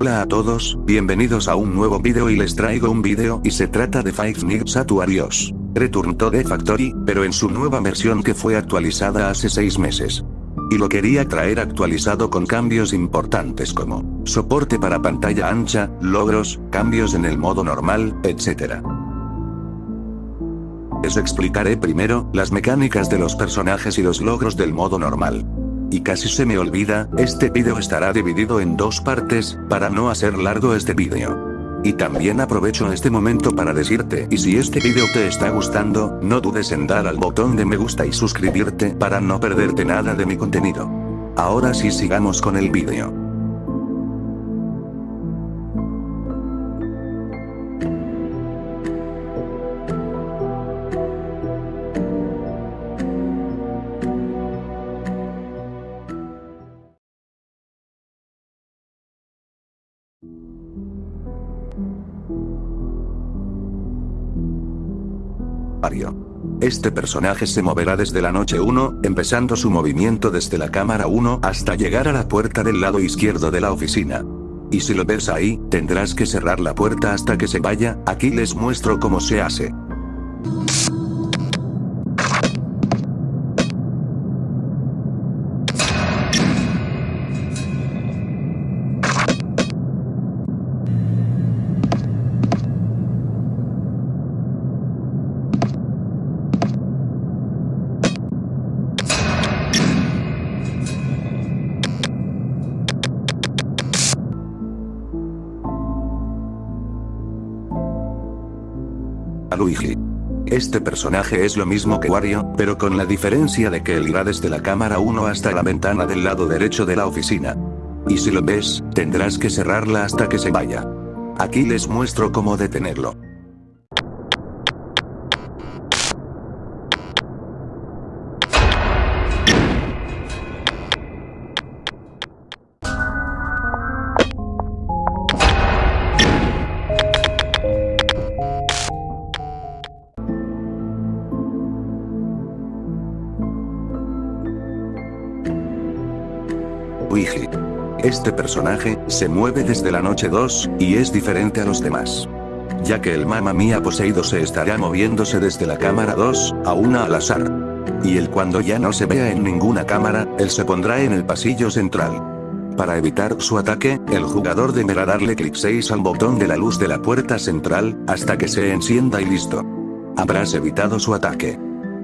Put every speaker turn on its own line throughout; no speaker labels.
Hola a todos, bienvenidos a un nuevo video y les traigo un video y se trata de Five Nights at Warriors. Return to the Factory, pero en su nueva versión que fue actualizada hace 6 meses. Y lo quería traer actualizado con cambios importantes como soporte para pantalla ancha, logros, cambios en el modo normal, etc. Les explicaré primero las mecánicas de los personajes y los logros del modo normal. Y casi se me olvida, este video estará dividido en dos partes, para no hacer largo este video. Y también aprovecho este momento para decirte, y si este video te está gustando, no dudes en dar al botón de me gusta y suscribirte para no perderte nada de mi contenido. Ahora sí sigamos con el Este personaje se moverá desde la noche 1, empezando su movimiento desde la cámara 1 hasta llegar a la puerta del lado izquierdo de la oficina. Y si lo ves ahí, tendrás que cerrar la puerta hasta que se vaya, aquí les muestro cómo se hace. Luigi. Este personaje es lo mismo que Wario, pero con la diferencia de que él irá desde la cámara 1 hasta la ventana del lado derecho de la oficina. Y si lo ves, tendrás que cerrarla hasta que se vaya. Aquí les muestro cómo detenerlo. Este personaje, se mueve desde la noche 2, y es diferente a los demás. Ya que el Mamma Mía poseído se estará moviéndose desde la cámara 2, a una al azar. Y el cuando ya no se vea en ninguna cámara, él se pondrá en el pasillo central. Para evitar su ataque, el jugador deberá darle clic 6 al botón de la luz de la puerta central, hasta que se encienda y listo. Habrás evitado su ataque.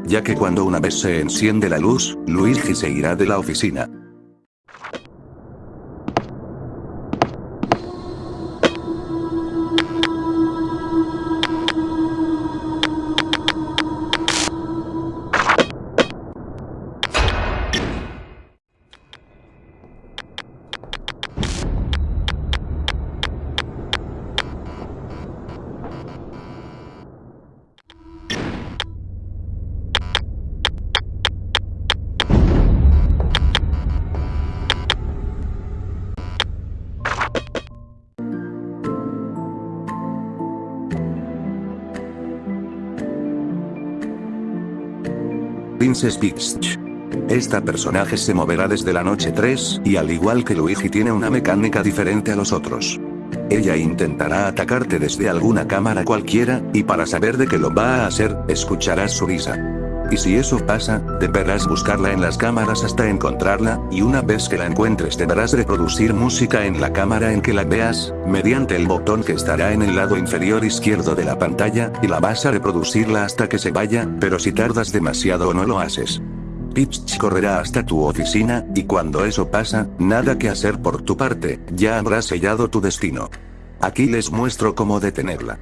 Ya que cuando una vez se enciende la luz, Luigi se irá de la oficina. Princess Peach. Esta personaje se moverá desde la noche 3, y al igual que Luigi tiene una mecánica diferente a los otros. Ella intentará atacarte desde alguna cámara cualquiera, y para saber de qué lo va a hacer, escucharás su risa. Y si eso pasa, deberás buscarla en las cámaras hasta encontrarla, y una vez que la encuentres deberás reproducir música en la cámara en que la veas, mediante el botón que estará en el lado inferior izquierdo de la pantalla, y la vas a reproducirla hasta que se vaya, pero si tardas demasiado o no lo haces. Peach correrá hasta tu oficina, y cuando eso pasa, nada que hacer por tu parte, ya habrás sellado tu destino. Aquí les muestro cómo detenerla.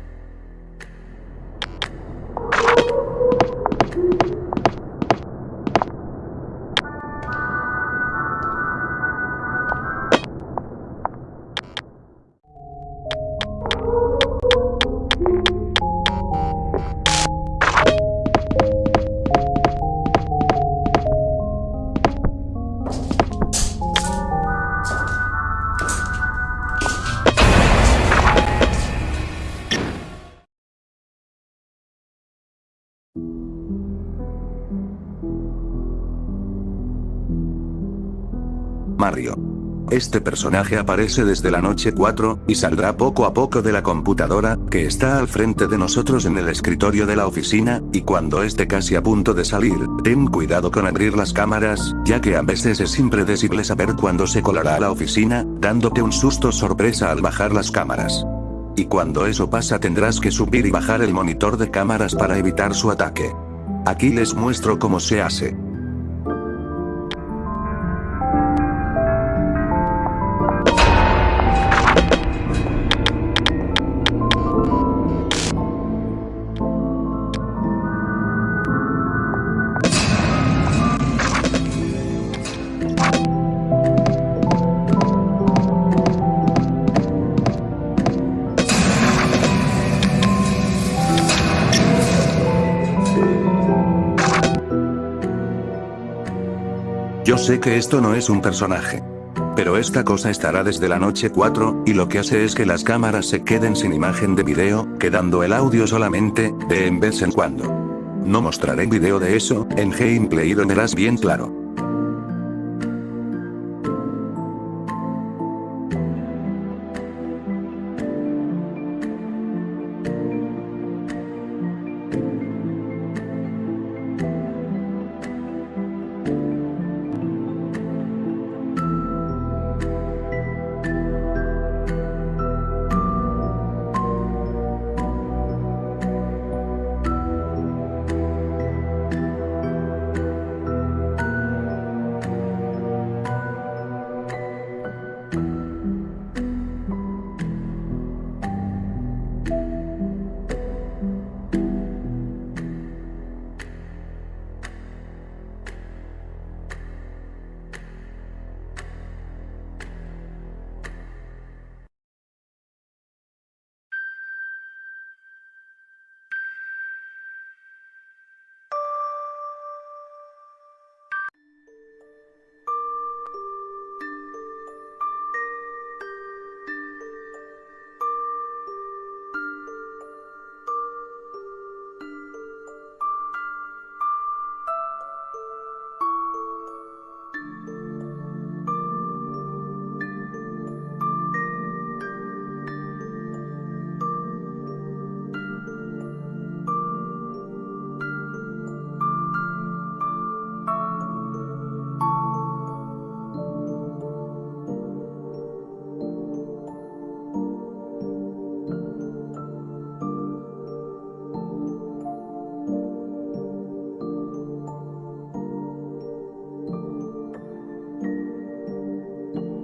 Mario. Este personaje aparece desde la noche 4, y saldrá poco a poco de la computadora, que está al frente de nosotros en el escritorio de la oficina, y cuando esté casi a punto de salir, ten cuidado con abrir las cámaras, ya que a veces es impredecible saber cuándo se colará a la oficina, dándote un susto sorpresa al bajar las cámaras. Y cuando eso pasa tendrás que subir y bajar el monitor de cámaras para evitar su ataque. Aquí les muestro cómo se hace. Sé que esto no es un personaje. Pero esta cosa estará desde la noche 4, y lo que hace es que las cámaras se queden sin imagen de video, quedando el audio solamente, de en vez en cuando. No mostraré video de eso, en gameplay lo verás bien claro.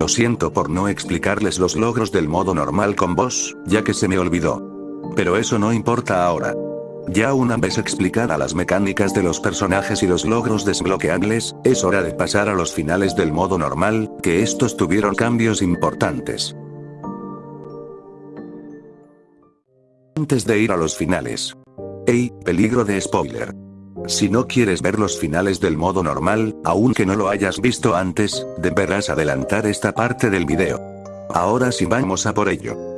Lo siento por no explicarles los logros del modo normal con vos, ya que se me olvidó. Pero eso no importa ahora. Ya una vez explicada las mecánicas de los personajes y los logros desbloqueables, es hora de pasar a los finales del modo normal, que estos tuvieron cambios importantes. Antes de ir a los finales. Ey, peligro de spoiler. Si no quieres ver los finales del modo normal, aunque no lo hayas visto antes, deberás adelantar esta parte del video. Ahora sí vamos a por ello.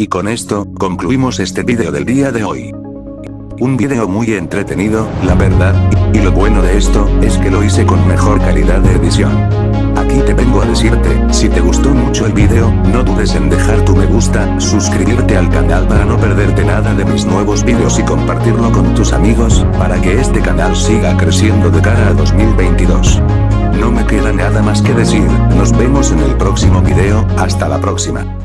Y con esto, concluimos este vídeo del día de hoy. Un vídeo muy entretenido, la verdad, y lo bueno de esto, es que lo hice con mejor calidad de edición. Aquí te vengo a decirte, si te gustó mucho el vídeo, no dudes en dejar tu me gusta, suscribirte al canal para no perderte nada de mis nuevos vídeos y compartirlo con tus amigos, para que este canal siga creciendo de cara a 2022. No me queda nada más que decir, nos vemos en el próximo video, hasta la próxima.